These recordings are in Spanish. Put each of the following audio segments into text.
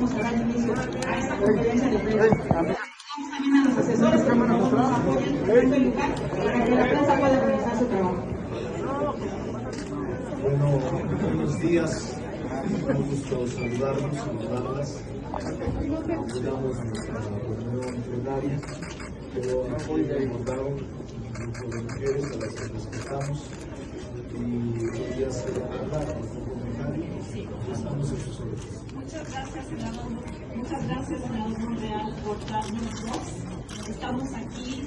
vamos a dar inicio a esta conferencia de prensa. También a los asesores que nos apoyan en este lugar para que la prensa pueda realizar su trabajo. Bueno, buenos días. Un gusto saludarlos, saludarlas. Llegamos a nuestra reunión plenaria, pero hoy ya invitaron un grupo de mujeres a las que respetamos y ellas se van a hablar con su comentario. Muchas gracias, senador. Muchas gracias, senador Monreal, por darnos voz. Estamos aquí,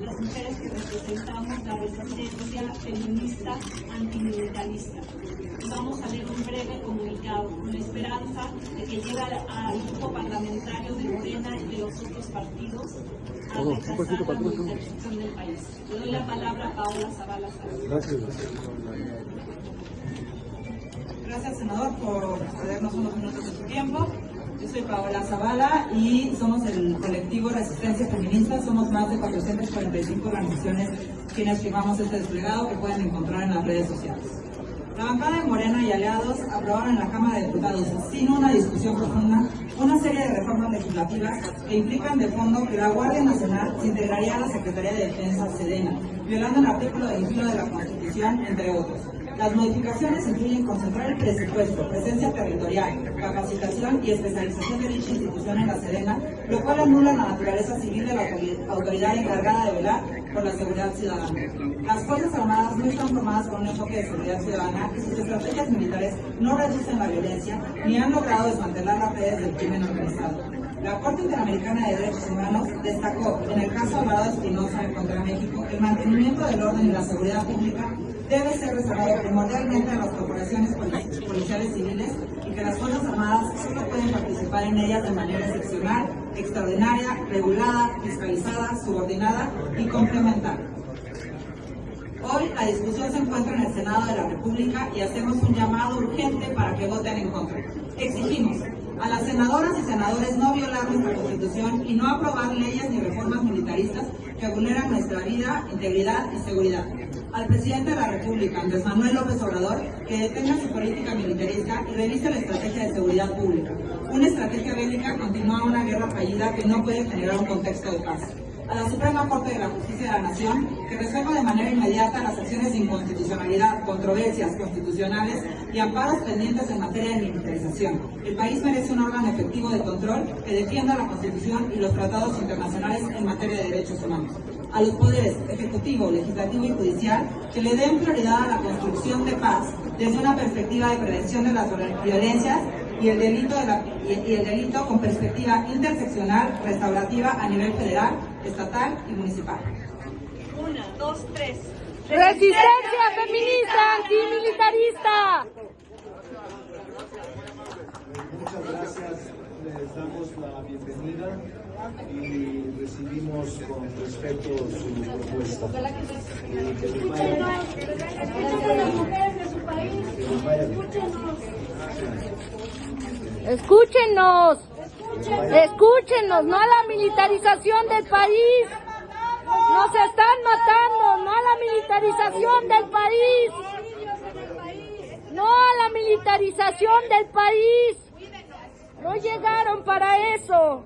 las mujeres que representamos la resistencia feminista antimilitarista. Vamos a leer un breve comunicado con la esperanza de que llegue al, al grupo parlamentario de Morena y de los otros partidos a rechazar la militarización del país. Le doy la palabra a Paola Zavala. Gracias. Gracias, senador, por cedernos unos minutos de su tiempo. Yo soy Paola Zavala y somos el colectivo Resistencia Feminista. Somos más de 445 organizaciones quienes firmamos este desplegado que pueden encontrar en las redes sociales. La bancada de Morena y aliados aprobaron en la Cámara de Diputados, sin una discusión profunda, una serie de reformas legislativas que implican de fondo que la Guardia Nacional se integraría a la Secretaría de Defensa Sedena, violando el artículo 21 de la Constitución, entre otros. Las modificaciones incluyen concentrar el presupuesto, presencia territorial, capacitación y especialización de dicha institución en la Sedena, lo cual anula la naturaleza civil de la autoridad encargada de velar por la seguridad ciudadana. Las Fuerzas Armadas no están formadas con un enfoque de seguridad ciudadana y sus estrategias militares no reducen la violencia ni han logrado desmantelar las redes del crimen organizado. La Corte Interamericana de Derechos Humanos destacó, en el caso Alvarado Espinosa contra México, el mantenimiento del orden y la seguridad pública debe ser reservado primordialmente a las corporaciones policiales civiles y que las Fuerzas Armadas solo pueden participar en ellas de manera excepcional, extraordinaria, regulada, fiscalizada, subordinada y complementaria. Hoy la discusión se encuentra en el Senado de la República y hacemos un llamado urgente para que voten en contra. Exigimos a las senadoras y senadores no violar nuestra Constitución y no aprobar leyes ni reformas militaristas que vulneran nuestra vida, integridad y seguridad. Al presidente de la República, Andrés Manuel López Obrador, que detenga su política militarista y revise la estrategia de seguridad pública. Una estrategia bélica continúa una guerra fallida que no puede generar un contexto de paz a la Suprema Corte de la Justicia de la Nación que resuelva de manera inmediata las acciones de inconstitucionalidad, controversias constitucionales y amparos pendientes en materia de militarización. El país merece un órgano efectivo de control que defienda la Constitución y los tratados internacionales en materia de derechos humanos. A los poderes ejecutivo, legislativo y judicial que le den prioridad a la construcción de paz desde una perspectiva de prevención de las violencias y el delito, de la, y, el delito con perspectiva interseccional restaurativa a nivel federal, estatal y municipal. Una, dos, tres. Resistencia feminista antimilitarista. Muchas gracias. Les damos la bienvenida y recibimos con respeto su propuesta. Y que les vaya- Escuchen a las mujeres de su país. bien. Escúchenos. Escúchenos, no a la militarización del país. Nos están matando, no a la militarización del país. No a la militarización del país. No llegaron para eso.